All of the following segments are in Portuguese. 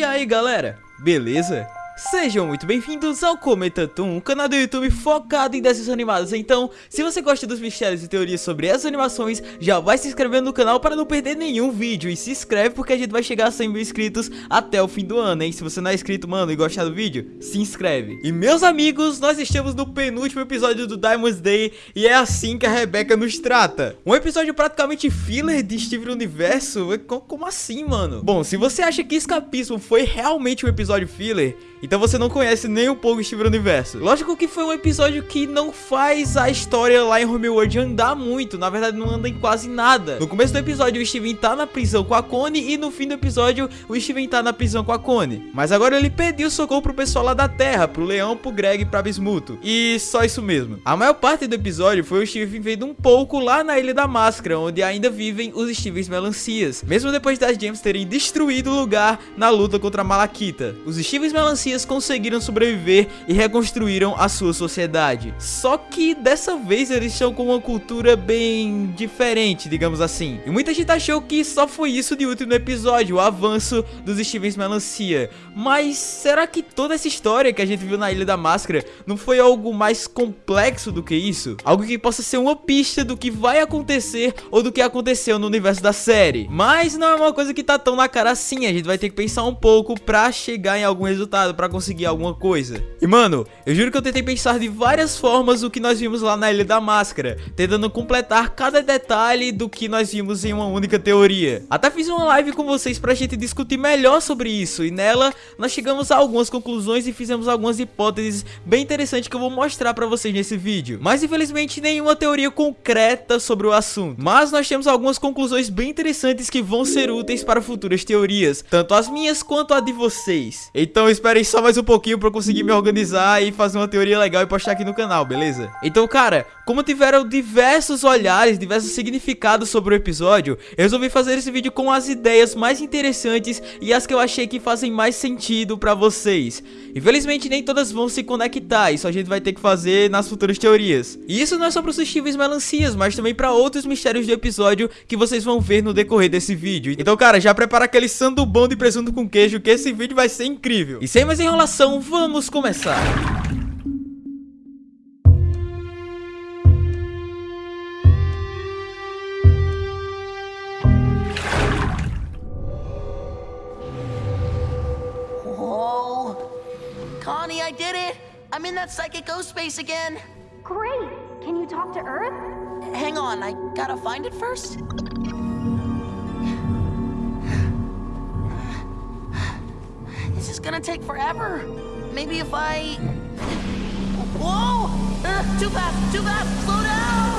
E aí galera, beleza? Sejam muito bem-vindos ao Cometa Toon, um canal do YouTube focado em desenhos animados. Então, se você gosta dos mistérios e teorias sobre essas animações, já vai se inscrevendo no canal para não perder nenhum vídeo. E se inscreve porque a gente vai chegar a 100 mil inscritos até o fim do ano, hein? Se você não é inscrito, mano, e gostar do vídeo, se inscreve. E meus amigos, nós estamos no penúltimo episódio do Diamond's Day e é assim que a Rebeca nos trata. Um episódio praticamente filler de Steven Universo? Como assim, mano? Bom, se você acha que Escapismo foi realmente um episódio filler, então você não conhece nem um pouco Steven Universo. Lógico que foi um episódio que não faz a história lá em Homeworld andar muito. Na verdade, não anda em quase nada. No começo do episódio, o Steven tá na prisão com a Connie. E no fim do episódio, o Steven tá na prisão com a Connie. Mas agora ele pediu socorro pro pessoal lá da Terra. Pro Leão, pro Greg e pra Bismuto. E só isso mesmo. A maior parte do episódio foi o Steven vendo um pouco lá na Ilha da Máscara. Onde ainda vivem os Stevens Melancias. Mesmo depois das Gems terem destruído o lugar na luta contra a Malakita. Os Stevens Melancias conseguiram sobreviver e reconstruíram a sua sociedade. Só que dessa vez eles estão com uma cultura bem diferente, digamos assim. E muita gente achou que só foi isso de último episódio, o avanço dos Stevens Melancia. Mas será que toda essa história que a gente viu na Ilha da Máscara não foi algo mais complexo do que isso? Algo que possa ser uma pista do que vai acontecer ou do que aconteceu no universo da série. Mas não é uma coisa que tá tão na cara assim, a gente vai ter que pensar um pouco pra chegar em algum resultado pra conseguir alguma coisa. E mano, eu juro que eu tentei pensar de várias formas o que nós vimos lá na Ilha da Máscara, tentando completar cada detalhe do que nós vimos em uma única teoria. Até fiz uma live com vocês pra gente discutir melhor sobre isso, e nela nós chegamos a algumas conclusões e fizemos algumas hipóteses bem interessantes que eu vou mostrar pra vocês nesse vídeo. Mas infelizmente nenhuma teoria concreta sobre o assunto. Mas nós temos algumas conclusões bem interessantes que vão ser úteis para futuras teorias, tanto as minhas quanto a de vocês. Então esperem só mais um pouquinho pra eu conseguir me organizar e fazer uma teoria legal e postar aqui no canal, beleza? Então, cara, como tiveram diversos olhares, diversos significados sobre o episódio, eu resolvi fazer esse vídeo com as ideias mais interessantes e as que eu achei que fazem mais sentido pra vocês. Infelizmente, nem todas vão se conectar, isso a gente vai ter que fazer nas futuras teorias. E isso não é só para os suscetíveis melancias, mas também para outros mistérios do episódio que vocês vão ver no decorrer desse vídeo. Então, cara, já prepara aquele sandu bom de presunto com queijo, que esse vídeo vai ser incrível. E sem mais enrolação, vamos começar. Connie, I did it! I'm in that psychic ghost space again! Great! Can you talk to Earth? Hang on, I gotta find it first. Is gonna take forever. Maybe if I... Whoa! Uh, too fast, too fast! Slow down!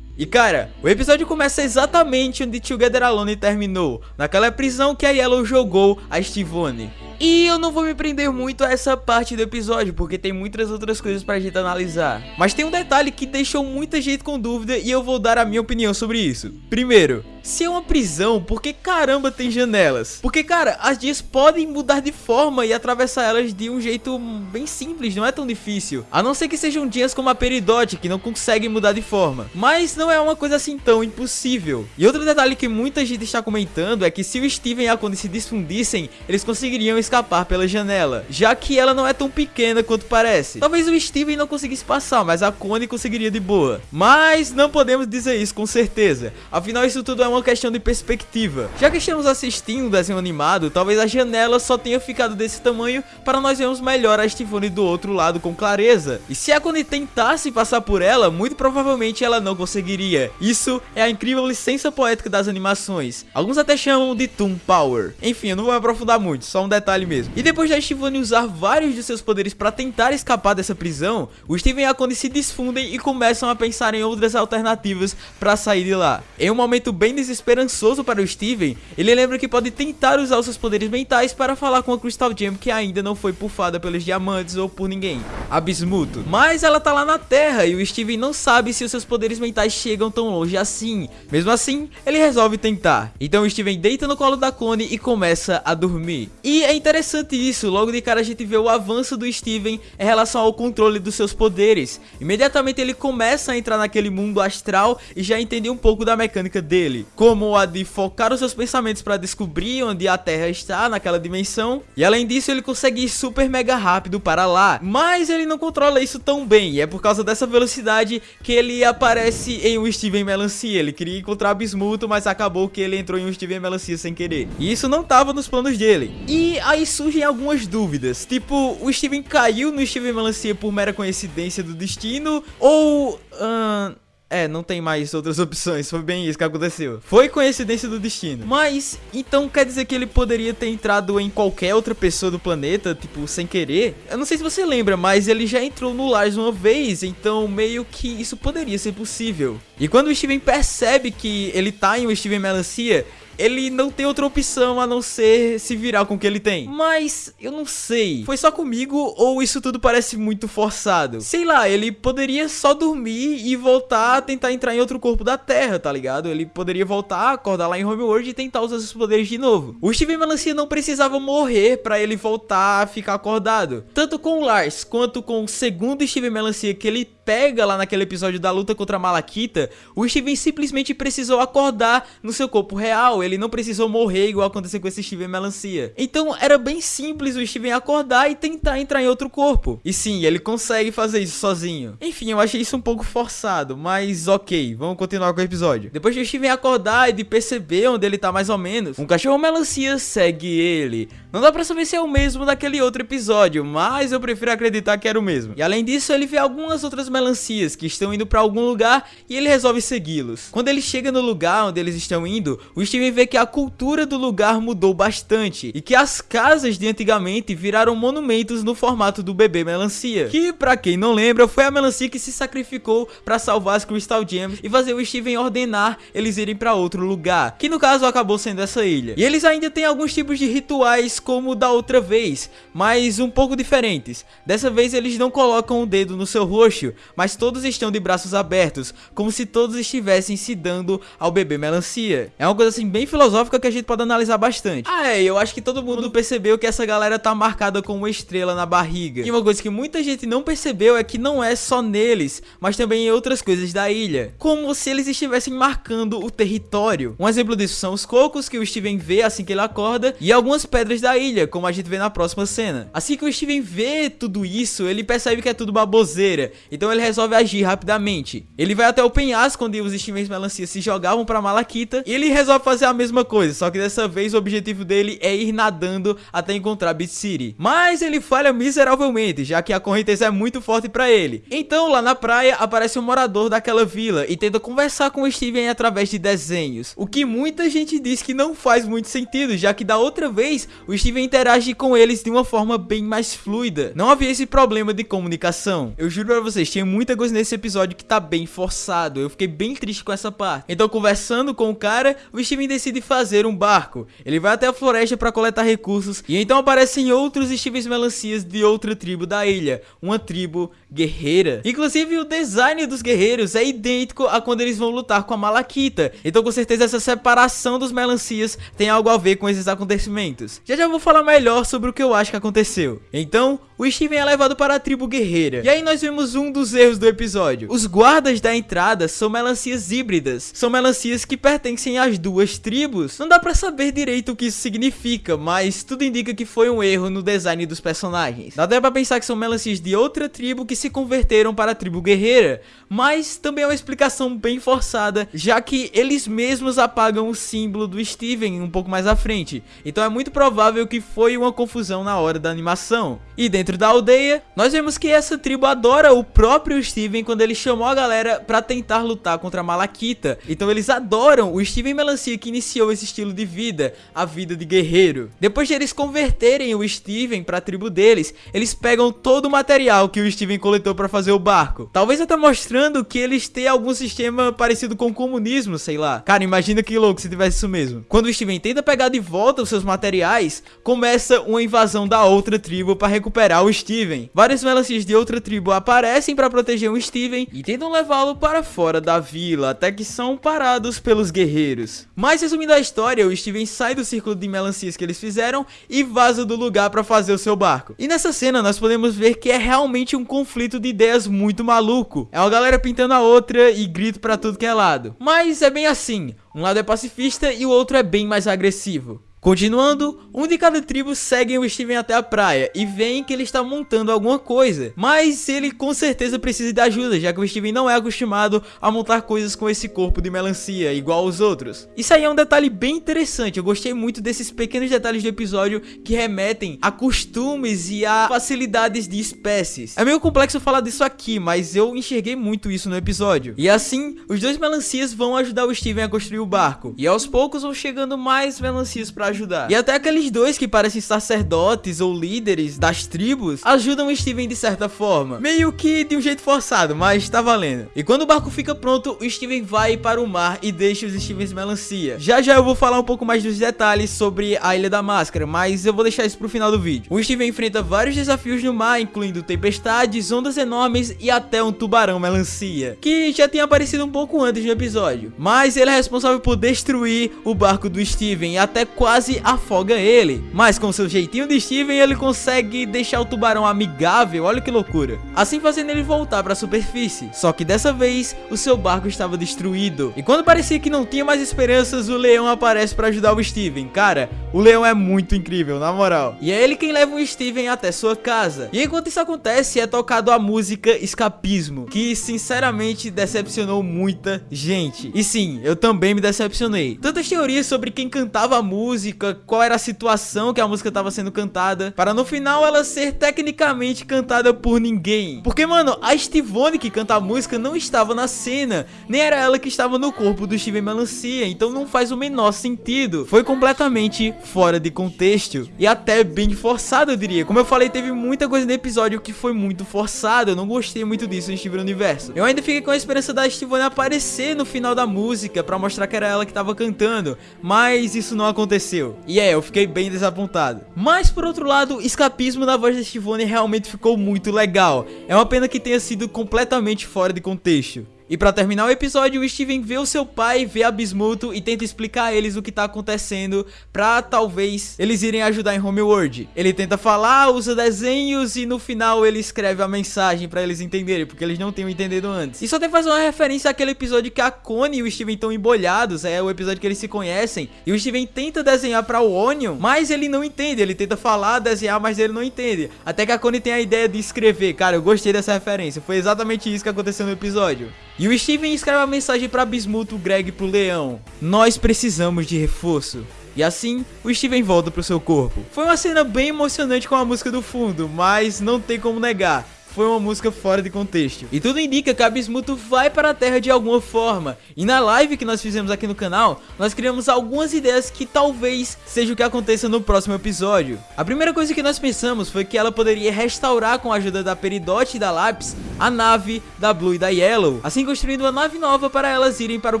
E cara, o episódio começa exatamente onde Together Alone terminou, naquela prisão que a Yellow jogou a Stivone. E eu não vou me prender muito a essa parte do episódio, porque tem muitas outras coisas pra gente analisar. Mas tem um detalhe que deixou muita gente com dúvida e eu vou dar a minha opinião sobre isso. Primeiro, se é uma prisão, por que caramba tem janelas? Porque, cara, as dias podem mudar de forma e atravessar elas de um jeito bem simples, não é tão difícil. A não ser que sejam dias como a Peridot, que não conseguem mudar de forma. Mas não é uma coisa assim tão impossível. E outro detalhe que muita gente está comentando é que se o Steven e a Connie se desfundissem, eles conseguiriam escapar pela janela, já que ela não é tão pequena quanto parece. Talvez o Steven não conseguisse passar, mas a Connie conseguiria de boa. Mas não podemos dizer isso com certeza, afinal isso tudo é uma questão de perspectiva. Já que estamos assistindo um desenho animado, talvez a janela só tenha ficado desse tamanho para nós vermos melhor a Stephanie do outro lado com clareza. E se a Connie tentasse passar por ela, muito provavelmente ela não conseguiria. Isso é a incrível licença poética das animações. Alguns até chamam de Toon Power. Enfim, eu não vou me aprofundar muito, só um detalhe mesmo. E depois da Shivani usar vários de seus poderes para tentar escapar dessa prisão, o Steven e a Connie se desfundem e começam a pensar em outras alternativas para sair de lá. Em um momento bem desesperançoso para o Steven, ele lembra que pode tentar usar os seus poderes mentais para falar com a Crystal Gem que ainda não foi pufada pelos diamantes ou por ninguém, a Bismuto. Mas ela tá lá na Terra e o Steven não sabe se os seus poderes mentais chegam tão longe assim. Mesmo assim, ele resolve tentar. Então o Steven deita no colo da clone e começa a dormir. E é interessante isso, logo de cara a gente vê o avanço do Steven em relação ao controle dos seus poderes. Imediatamente ele começa a entrar naquele mundo astral e já entender um pouco da mecânica dele, como a de focar os seus pensamentos para descobrir onde a Terra está naquela dimensão, e além disso ele consegue ir super mega rápido para lá, mas ele não controla isso tão bem, e é por causa dessa velocidade que ele aparece em um Steven Melancia, ele queria encontrar Bismuto, mas acabou que ele entrou em um Steven Melancia sem querer, e isso não estava nos planos dele. E aí surgem algumas dúvidas, tipo, o Steven caiu no Steven Melancia por mera coincidência do destino, ou... Uh, é, não tem mais outras opções, foi bem isso que aconteceu. Foi coincidência do destino. Mas, então quer dizer que ele poderia ter entrado em qualquer outra pessoa do planeta, tipo, sem querer? Eu não sei se você lembra, mas ele já entrou no Lars uma vez, então meio que isso poderia ser possível. E quando o Steven percebe que ele tá em um Steven Melancia, ele não tem outra opção a não ser se virar com o que ele tem. Mas eu não sei. Foi só comigo ou isso tudo parece muito forçado? Sei lá, ele poderia só dormir e voltar a tentar entrar em outro corpo da Terra, tá ligado? Ele poderia voltar, acordar lá em Homeworld e tentar usar seus poderes de novo. O Steven Melancia não precisava morrer para ele voltar a ficar acordado. Tanto com o Lars quanto com o segundo Steven Melancia que ele pega lá naquele episódio da luta contra a Malakita, o Steven simplesmente precisou acordar no seu corpo real, ele não precisou morrer igual aconteceu com esse Steven Melancia. Então era bem simples o Steven acordar e tentar entrar em outro corpo. E sim, ele consegue fazer isso sozinho. Enfim, eu achei isso um pouco forçado, mas ok, vamos continuar com o episódio. Depois de o Steven acordar e de perceber onde ele tá mais ou menos, um cachorro Melancia segue ele. Não dá pra saber se é o mesmo daquele outro episódio, mas eu prefiro acreditar que era o mesmo. E além disso, ele vê algumas outras melancias que estão indo pra algum lugar e ele resolve segui-los. Quando ele chega no lugar onde eles estão indo, o Steven vê que a cultura do lugar mudou bastante e que as casas de antigamente viraram monumentos no formato do bebê melancia. Que, pra quem não lembra, foi a melancia que se sacrificou pra salvar as Crystal Gems e fazer o Steven ordenar eles irem pra outro lugar, que no caso acabou sendo essa ilha. E eles ainda têm alguns tipos de rituais como da outra vez, mas um pouco diferentes. Dessa vez eles não colocam o dedo no seu rosto, mas todos estão de braços abertos, como se todos estivessem se dando ao bebê melancia. É uma coisa assim bem filosófica que a gente pode analisar bastante. Ah é, eu acho que todo mundo percebeu que essa galera tá marcada com uma estrela na barriga. E uma coisa que muita gente não percebeu é que não é só neles, mas também em outras coisas da ilha. Como se eles estivessem marcando o território. Um exemplo disso são os cocos que o Steven vê assim que ele acorda e algumas pedras da ilha, como a gente vê na próxima cena. Assim que o Steven vê tudo isso, ele percebe que é tudo baboseira. Então ele resolve agir rapidamente. Ele vai até o penhasco onde os Stevens Melancia se jogavam pra Malakita e ele resolve fazer a mesma coisa, só que dessa vez o objetivo dele é ir nadando até encontrar Beat City. Mas ele falha miseravelmente, já que a correnteza é muito forte pra ele. Então lá na praia aparece um morador daquela vila e tenta conversar com o Steven através de desenhos. O que muita gente diz que não faz muito sentido, já que da outra vez o Steven interage com eles de uma forma bem mais fluida. Não havia esse problema de comunicação. Eu juro pra vocês, tinha muita coisa nesse episódio que tá bem forçado. Eu fiquei bem triste com essa parte. Então, conversando com o cara, o Steven decide fazer um barco. Ele vai até a floresta para coletar recursos e então aparecem outros Stevens Melancias de outra tribo da ilha, uma tribo guerreira. Inclusive, o design dos guerreiros é idêntico a quando eles vão lutar com a Malakita. Então, com certeza, essa separação dos Melancias tem algo a ver com esses acontecimentos. Já já vou falar melhor sobre o que eu acho que aconteceu. Então, o Steven é levado para a tribo guerreira. E aí nós vemos um dos erros do episódio. Os guardas da entrada são melancias híbridas. São melancias que pertencem às duas tribos. Não dá pra saber direito o que isso significa, mas tudo indica que foi um erro no design dos personagens. Dá até pra pensar que são melancias de outra tribo que se converteram para a tribo guerreira. Mas também é uma explicação bem forçada, já que eles mesmos apagam o símbolo do Steven um pouco mais à frente. Então é muito provável que foi uma confusão na hora da animação. E dentro Dentro da aldeia, nós vemos que essa tribo adora o próprio Steven quando ele chamou a galera pra tentar lutar contra a Malakita. Então eles adoram o Steven Melancia que iniciou esse estilo de vida, a vida de guerreiro. Depois de eles converterem o Steven pra tribo deles, eles pegam todo o material que o Steven coletou pra fazer o barco. Talvez até mostrando que eles têm algum sistema parecido com o comunismo, sei lá. Cara, imagina que louco se tivesse isso mesmo. Quando o Steven tenta pegar de volta os seus materiais, começa uma invasão da outra tribo para recuperar o Steven. Vários melancias de outra tribo aparecem para proteger o Steven e tentam levá-lo para fora da vila, até que são parados pelos guerreiros. Mas resumindo a história, o Steven sai do círculo de melancias que eles fizeram e vaza do lugar para fazer o seu barco. E nessa cena nós podemos ver que é realmente um conflito de ideias muito maluco. É uma galera pintando a outra e grito para tudo que é lado. Mas é bem assim, um lado é pacifista e o outro é bem mais agressivo. Continuando, um de cada tribo seguem o Steven até a praia e veem que ele está montando alguma coisa, mas ele com certeza precisa de ajuda, já que o Steven não é acostumado a montar coisas com esse corpo de melancia, igual os outros. Isso aí é um detalhe bem interessante, eu gostei muito desses pequenos detalhes do episódio que remetem a costumes e a facilidades de espécies. É meio complexo falar disso aqui, mas eu enxerguei muito isso no episódio. E assim, os dois melancias vão ajudar o Steven a construir o barco, e aos poucos vão chegando mais melancias para ajudar. E até aqueles dois que parecem sacerdotes ou líderes das tribos ajudam o Steven de certa forma. Meio que de um jeito forçado, mas tá valendo. E quando o barco fica pronto, o Steven vai para o mar e deixa os Stevens melancia. Já já eu vou falar um pouco mais dos detalhes sobre a Ilha da Máscara, mas eu vou deixar isso pro final do vídeo. O Steven enfrenta vários desafios no mar, incluindo tempestades, ondas enormes e até um tubarão melancia, que já tinha aparecido um pouco antes no episódio. Mas ele é responsável por destruir o barco do Steven e até quase quase afoga ele. Mas com seu jeitinho de Steven, ele consegue deixar o tubarão amigável, olha que loucura. Assim fazendo ele voltar para a superfície. Só que dessa vez, o seu barco estava destruído. E quando parecia que não tinha mais esperanças, o leão aparece para ajudar o Steven. Cara, o leão é muito incrível, na moral. E é ele quem leva o Steven até sua casa. E enquanto isso acontece, é tocado a música Escapismo, que sinceramente decepcionou muita gente. E sim, eu também me decepcionei. Tantas teorias sobre quem cantava a música, qual era a situação que a música estava sendo cantada, para no final ela ser tecnicamente cantada por ninguém. Porque, mano, a Stivone que canta a música não estava na cena, nem era ela que estava no corpo do Steven Melancia, então não faz o menor sentido. Foi completamente fora de contexto e até bem forçado, eu diria. Como eu falei, teve muita coisa no episódio que foi muito forçado, eu não gostei muito disso no Steven Universo. Eu ainda fiquei com a esperança da Stivone aparecer no final da música para mostrar que era ela que estava cantando, mas isso não aconteceu. E é, eu fiquei bem desapontado. Mas por outro lado, escapismo na voz da Stivone realmente ficou muito legal. É uma pena que tenha sido completamente fora de contexto. E pra terminar o episódio, o Steven vê o seu pai, vê a Bismuto e tenta explicar a eles o que tá acontecendo pra talvez eles irem ajudar em Homeworld. Ele tenta falar, usa desenhos e no final ele escreve a mensagem pra eles entenderem, porque eles não tinham entendido antes. Isso até faz uma referência àquele episódio que a Connie e o Steven estão embolhados, é o episódio que eles se conhecem. E o Steven tenta desenhar pra o Onion, mas ele não entende, ele tenta falar, desenhar, mas ele não entende. Até que a Connie tem a ideia de escrever. Cara, eu gostei dessa referência, foi exatamente isso que aconteceu no episódio. E o Steven escreve uma mensagem para Bismuto, Greg e pro Leão. Nós precisamos de reforço. E assim, o Steven volta pro seu corpo. Foi uma cena bem emocionante com a música do fundo, mas não tem como negar foi uma música fora de contexto. E tudo indica que a Bismuto vai para a Terra de alguma forma. E na live que nós fizemos aqui no canal, nós criamos algumas ideias que talvez seja o que aconteça no próximo episódio. A primeira coisa que nós pensamos foi que ela poderia restaurar com a ajuda da Peridot e da Lápis a nave da Blue e da Yellow, assim construindo uma nave nova para elas irem para o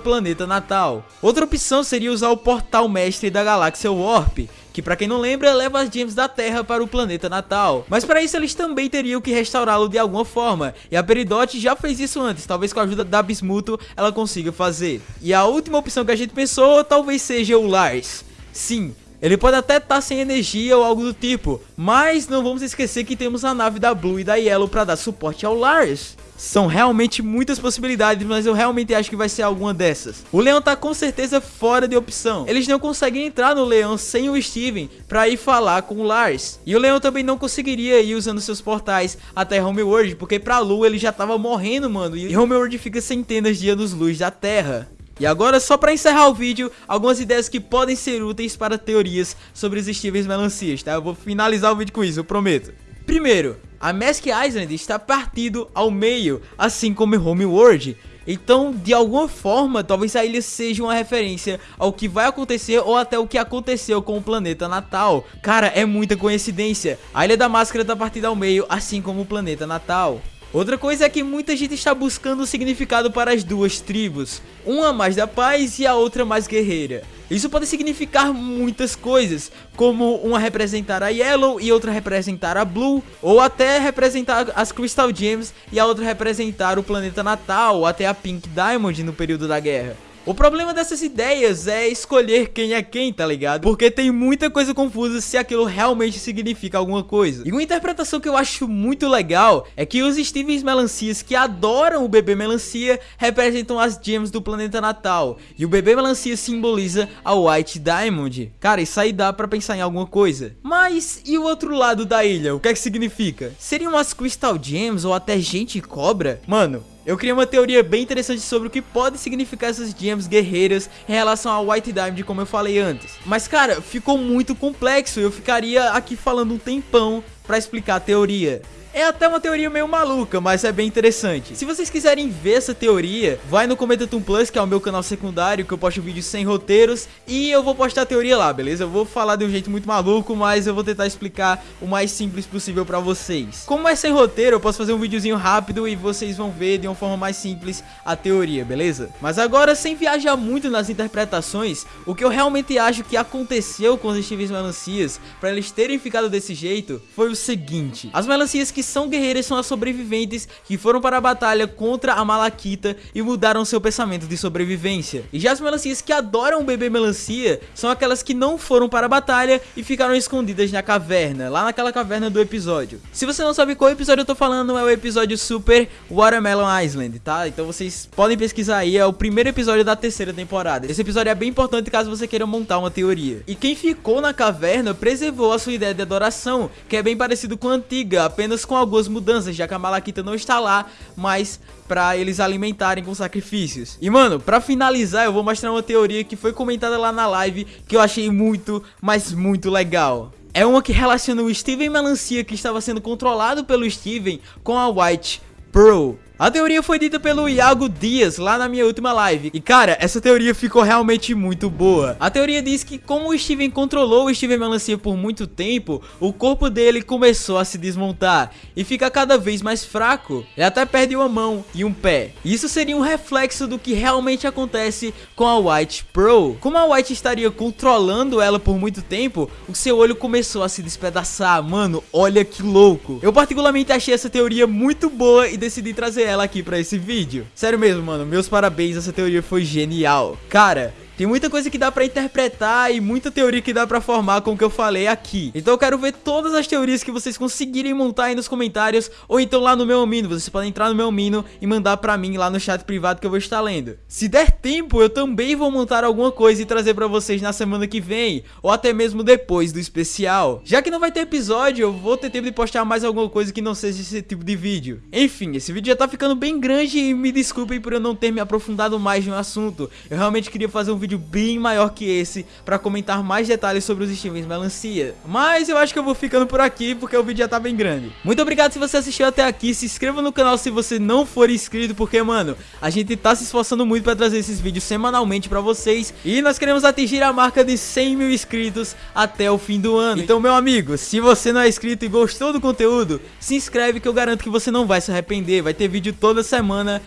planeta natal. Outra opção seria usar o portal mestre da galáxia Warp, que para quem não lembra, leva as gems da Terra para o planeta natal. Mas para isso eles também teriam que restaurá-lo de alguma forma, e a Peridot já fez isso antes, talvez com a ajuda da Bismuto ela consiga fazer. E a última opção que a gente pensou talvez seja o Lars. Sim, ele pode até estar tá sem energia ou algo do tipo, mas não vamos esquecer que temos a nave da Blue e da Yellow para dar suporte ao Lars. São realmente muitas possibilidades, mas eu realmente acho que vai ser alguma dessas. O Leão tá com certeza fora de opção. Eles não conseguem entrar no Leão sem o Steven pra ir falar com o Lars. E o Leão também não conseguiria ir usando seus portais até Homeworld, porque pra Lua ele já tava morrendo, mano. E Homeworld fica centenas de anos-luz da Terra. E agora, só para encerrar o vídeo, algumas ideias que podem ser úteis para teorias sobre os Stevens Melancias, tá? Eu vou finalizar o vídeo com isso, eu prometo. Primeiro, a Mask Island está partido ao meio, assim como Homeworld. Então, de alguma forma, talvez a ilha seja uma referência ao que vai acontecer ou até o que aconteceu com o planeta natal. Cara, é muita coincidência. A Ilha da Máscara está partida ao meio, assim como o planeta natal. Outra coisa é que muita gente está buscando o significado para as duas tribos, uma mais da paz e a outra mais guerreira. Isso pode significar muitas coisas, como uma representar a Yellow e outra representar a Blue, ou até representar as Crystal Gems e a outra representar o planeta natal, ou até a Pink Diamond no período da guerra. O problema dessas ideias é escolher quem é quem, tá ligado? Porque tem muita coisa confusa se aquilo realmente significa alguma coisa. E uma interpretação que eu acho muito legal é que os Stevens Melancias que adoram o bebê melancia representam as gems do planeta natal. E o bebê melancia simboliza a White Diamond. Cara, isso aí dá pra pensar em alguma coisa. Mas e o outro lado da ilha? O que é que significa? Seriam as Crystal Gems ou até gente cobra? Mano, eu criei uma teoria bem interessante sobre o que pode significar essas gems guerreiras em relação ao White Diamond, como eu falei antes. Mas cara, ficou muito complexo, eu ficaria aqui falando um tempão pra explicar a teoria. É até uma teoria meio maluca, mas é bem interessante. Se vocês quiserem ver essa teoria, vai no Comentatum Plus, que é o meu canal secundário, que eu posto vídeos sem roteiros, e eu vou postar a teoria lá, beleza? Eu vou falar de um jeito muito maluco, mas eu vou tentar explicar o mais simples possível pra vocês. Como é sem roteiro, eu posso fazer um videozinho rápido e vocês vão ver de uma forma mais simples a teoria, beleza? Mas agora, sem viajar muito nas interpretações, o que eu realmente acho que aconteceu com os Stevens Melancias, pra eles terem ficado desse jeito, foi o seguinte. As melancias que que são guerreiras são as sobreviventes que foram para a batalha contra a Malaquita e mudaram seu pensamento de sobrevivência. E já as melancias que adoram bebê melancia são aquelas que não foram para a batalha e ficaram escondidas na caverna, lá naquela caverna do episódio. Se você não sabe qual episódio eu tô falando, é o episódio Super Watermelon Island, tá? Então vocês podem pesquisar aí, é o primeiro episódio da terceira temporada. Esse episódio é bem importante caso você queira montar uma teoria. E quem ficou na caverna preservou a sua ideia de adoração, que é bem parecido com a antiga, apenas com com algumas mudanças, já que a Malaquita não está lá, mas pra eles alimentarem com sacrifícios. E mano, pra finalizar eu vou mostrar uma teoria que foi comentada lá na live, que eu achei muito, mas muito legal. É uma que relaciona o Steven Melancia que estava sendo controlado pelo Steven com a White Pearl. A teoria foi dita pelo Iago Dias lá na minha última live. E cara, essa teoria ficou realmente muito boa. A teoria diz que como o Steven controlou o Steven Melancia por muito tempo, o corpo dele começou a se desmontar e fica cada vez mais fraco. Ele até perde uma mão e um pé. Isso seria um reflexo do que realmente acontece com a White Pearl. Como a White estaria controlando ela por muito tempo, o seu olho começou a se despedaçar. Mano, olha que louco. Eu particularmente achei essa teoria muito boa e decidi trazer ela aqui pra esse vídeo. Sério mesmo, mano, meus parabéns, essa teoria foi genial. Cara, tem muita coisa que dá pra interpretar e muita teoria que dá pra formar com o que eu falei aqui. Então eu quero ver todas as teorias que vocês conseguirem montar aí nos comentários ou então lá no meu Amino. Vocês podem entrar no meu Amino e mandar pra mim lá no chat privado que eu vou estar lendo. Se der tempo, eu também vou montar alguma coisa e trazer pra vocês na semana que vem ou até mesmo depois do especial. Já que não vai ter episódio, eu vou ter tempo de postar mais alguma coisa que não seja esse tipo de vídeo. Enfim, esse vídeo já tá ficando bem grande e me desculpem por eu não ter me aprofundado mais no assunto. Eu realmente queria fazer um vídeo bem maior que esse para comentar mais detalhes sobre os Stevens Melancia. Mas eu acho que eu vou ficando por aqui porque o vídeo já tá bem grande. Muito obrigado se você assistiu até aqui, se inscreva no canal se você não for inscrito, porque mano, a gente tá se esforçando muito para trazer esses vídeos semanalmente para vocês e nós queremos atingir a marca de 100 mil inscritos até o fim do ano. Então meu amigo, se você não é inscrito e gostou do conteúdo, se inscreve que eu garanto que você não vai se arrepender, vai ter vídeo toda semana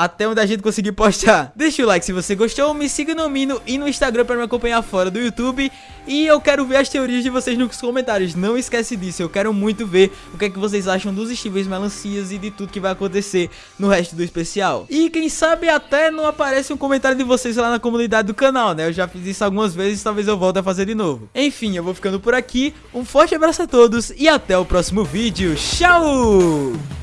até onde a gente conseguir postar. Deixa o like se você gostou, me siga no Mino e no Instagram para me acompanhar fora do YouTube. E eu quero ver as teorias de vocês nos comentários, não esquece disso, eu quero muito ver o que é que vocês acham dos estíveis melancias e de tudo que vai acontecer no resto do especial. E quem sabe até não aparece um comentário de vocês lá na comunidade do canal, né? Eu já fiz isso algumas vezes, talvez eu volte a fazer de novo. Enfim, eu vou ficando por aqui, um forte abraço a todos e até o próximo vídeo. Tchau!